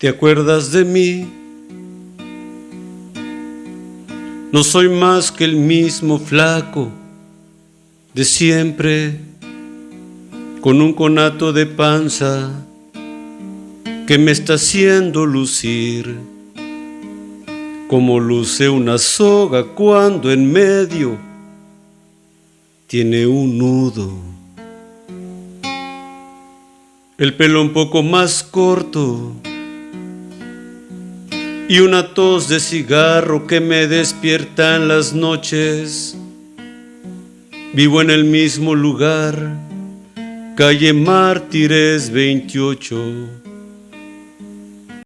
¿Te acuerdas de mí? No soy más que el mismo flaco de siempre, con un conato de panza que me está haciendo lucir, como luce una soga cuando en medio tiene un nudo. El pelo un poco más corto y una tos de cigarro que me despierta en las noches. Vivo en el mismo lugar, calle Mártires 28.